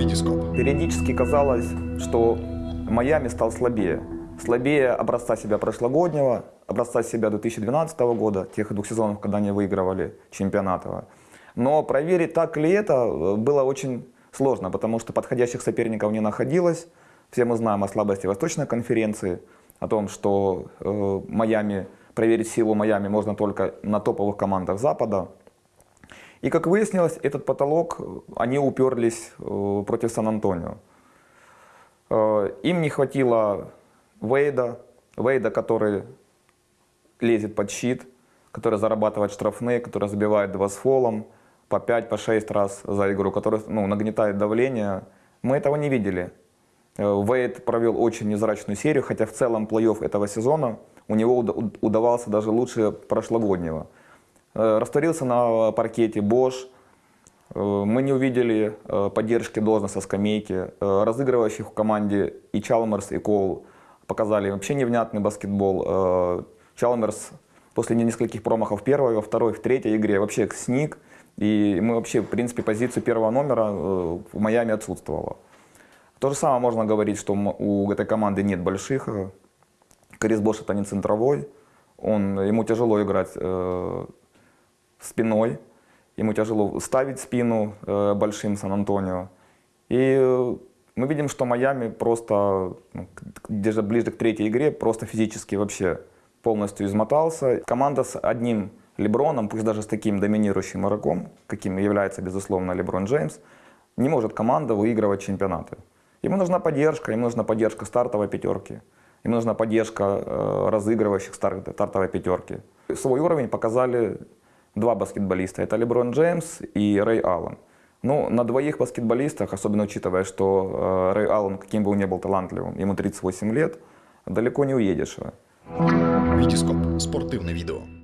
Витископ. Периодически казалось, что Майами стал слабее. Слабее образца себя прошлогоднего, образца себя 2012 года, тех двух сезонов, когда они выигрывали чемпионат. Но проверить, так ли это, было очень сложно, потому что подходящих соперников не находилось. Все мы знаем о слабости Восточной конференции, о том, что э, Майами, проверить силу Майами можно только на топовых командах Запада. И как выяснилось, этот потолок, они уперлись э, против Сан-Антонио. Э, им не хватило Вейда, Вейда, который лезет под щит, который зарабатывает штрафные, который забивает два с фолом, по 5, по 6 раз за игру, который ну, нагнетает давление. Мы этого не видели. Э, Вейд провел очень незрачную серию, хотя в целом плей-офф этого сезона у него удавался даже лучше прошлогоднего. Э, растворился на паркете Бош. Э, мы не увидели поддержки Дозна со скамейки. Разыгрывающих в команде и Чалмерс, и Коул показали вообще невнятный баскетбол. Чалмерс после нескольких промахов первой, во второй, в третьей игре вообще сник. И мы вообще, в принципе, позицию первого номера э, в Майами отсутствовала. То же самое можно говорить, что у этой команды нет больших. Крис Бош это не центровой. Он, ему тяжело играть э, спиной. Ему тяжело ставить спину э, большим Сан-Антонио. И мы видим, что Майами просто, ну, где-то ближе к третьей игре, просто физически вообще полностью измотался. Команда с одним Леброном, пусть даже с таким доминирующим игроком, каким является, безусловно, Леброн Джеймс, не может команда выигрывать чемпионаты. Ему нужна поддержка, ему нужна поддержка стартовой пятерки, ему нужна поддержка э, разыгрывающих стартовой пятерки. Свой уровень показали два баскетболиста, это Леброн Джеймс и Рэй Аллен. Ну, на двоих баскетболистах, особенно учитывая, что э, Рэй Аллен, каким бы он ни был талантливым, ему 38 лет, далеко не уедешь. Витископ. Спортивное видео.